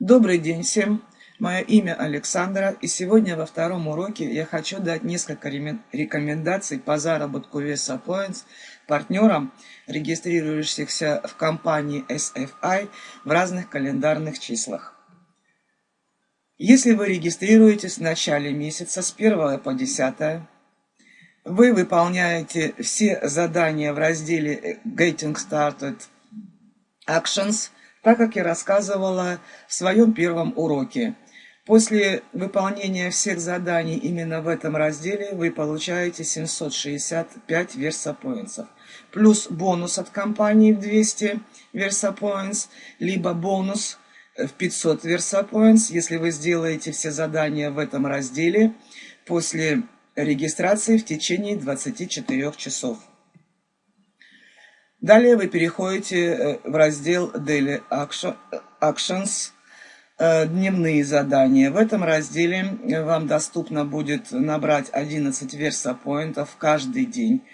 Добрый день всем! Мое имя Александра, и сегодня во втором уроке я хочу дать несколько рекомендаций по заработку веса Points партнерам, регистрирующихся в компании SFI в разных календарных числах. Если вы регистрируетесь в начале месяца с 1 по 10, вы выполняете все задания в разделе Getting Started Actions – так как я рассказывала в своем первом уроке. После выполнения всех заданий именно в этом разделе вы получаете 765 версапоинтсов. Плюс бонус от компании в 200 версапоинтс, либо бонус в 500 версапоинтс, если вы сделаете все задания в этом разделе после регистрации в течение 24 часов. Далее вы переходите э, в раздел Daily Actions, э, дневные задания. В этом разделе э, вам доступно будет набрать 11 версапоинтов каждый день.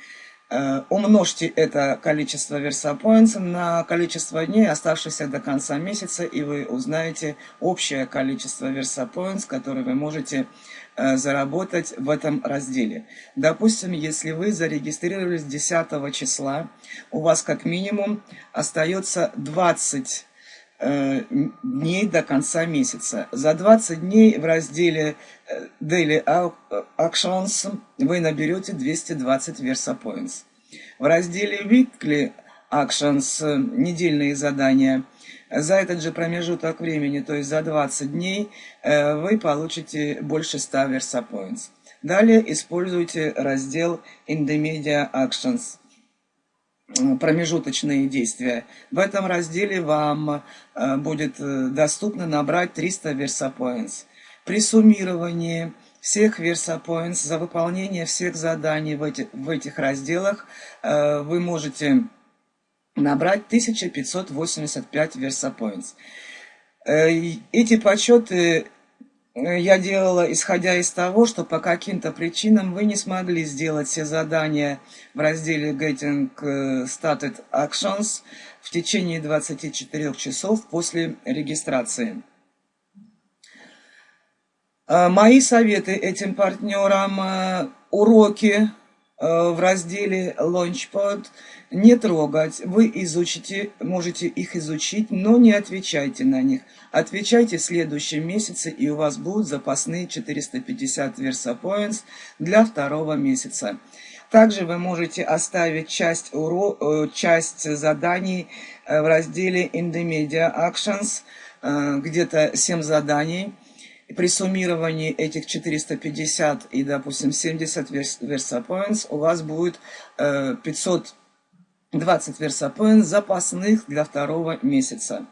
Умножьте это количество версапоинтов на количество дней, оставшихся до конца месяца, и вы узнаете общее количество версапоинтов, которые вы можете Э, заработать в этом разделе. Допустим, если вы зарегистрировались 10 числа, у вас как минимум остается 20 э, дней до конца месяца. За 20 дней в разделе э, Daily Actions вы наберете 220 Versa Points. В разделе Weekly Actions, недельные задания – за этот же промежуток времени, то есть за 20 дней, э, вы получите больше 100 Versa Points. Далее используйте раздел In the Media Actions промежуточные действия. В этом разделе вам э, будет э, доступно набрать 300 Versa Points. При суммировании всех Versa Points за выполнение всех заданий в, эти, в этих разделах вы можете набрать 1585 версапоинтс. Э, эти подсчеты э, я делала, исходя из того, что по каким-то причинам вы не смогли сделать все задания в разделе Getting э, Started Actions в течение 24 часов после регистрации. Мои советы этим партнерам – уроки Э, в разделе Launchpad не трогать. Вы изучите, можете их изучить, но не отвечайте на них. Отвечайте в следующем месяце, и у вас будут запасные 450 Versa Points для второго месяца. Также вы можете оставить часть, уро... Э, часть заданий э, в разделе In the Media Actions, где-то 7 заданий при суммировании этих 450 и, допустим, 70 Versa Points у вас будет э, 520 Versa Points запасных для второго месяца.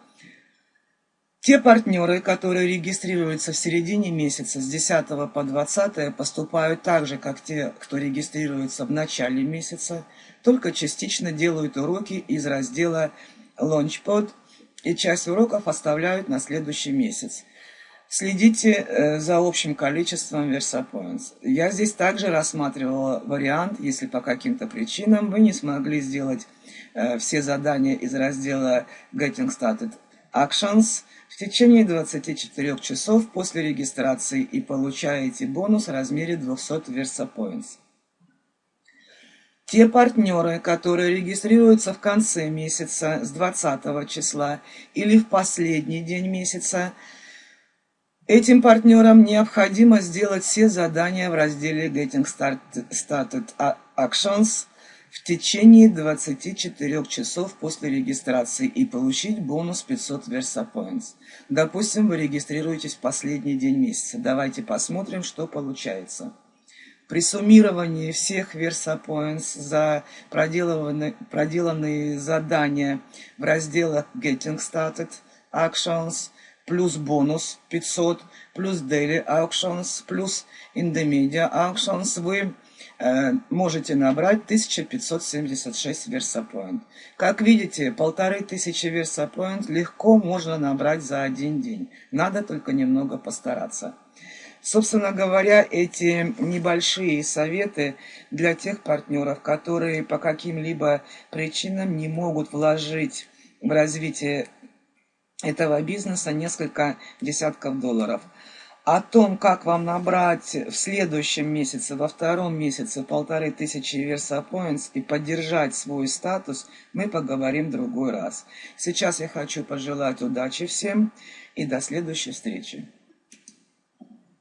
Те партнеры, которые регистрируются в середине месяца с 10 по 20, поступают так же, как те, кто регистрируется в начале месяца, только частично делают уроки из раздела Launchpad и часть уроков оставляют на следующий месяц. Следите э, за общим количеством VersaPoints. Я здесь также рассматривала вариант, если по каким-то причинам вы не смогли сделать э, все задания из раздела Getting Started Actions в течение 24 часов после регистрации и получаете бонус в размере 200 VersaPoints. Те партнеры, которые регистрируются в конце месяца с 20 числа или в последний день месяца, Этим партнерам необходимо сделать все задания в разделе Getting Started Actions в течение 24 часов после регистрации и получить бонус 500 Versa Points. Допустим, вы регистрируетесь в последний день месяца. Давайте посмотрим, что получается. При суммировании всех Versa Points за проделанные, проделанные задания в разделах Getting Started Actions – плюс бонус 500, плюс daily auctions, плюс in the media auctions, вы э, можете набрать 1576 VersaPoint. Как видите, полторы тысячи VersaPoint легко можно набрать за один день. Надо только немного постараться. Собственно говоря, эти небольшие советы для тех партнеров, которые по каким-либо причинам не могут вложить в развитие этого бизнеса несколько десятков долларов. О том, как вам набрать в следующем месяце, во втором месяце полторы тысячи Versa и поддержать свой статус, мы поговорим в другой раз. Сейчас я хочу пожелать удачи всем и до следующей встречи.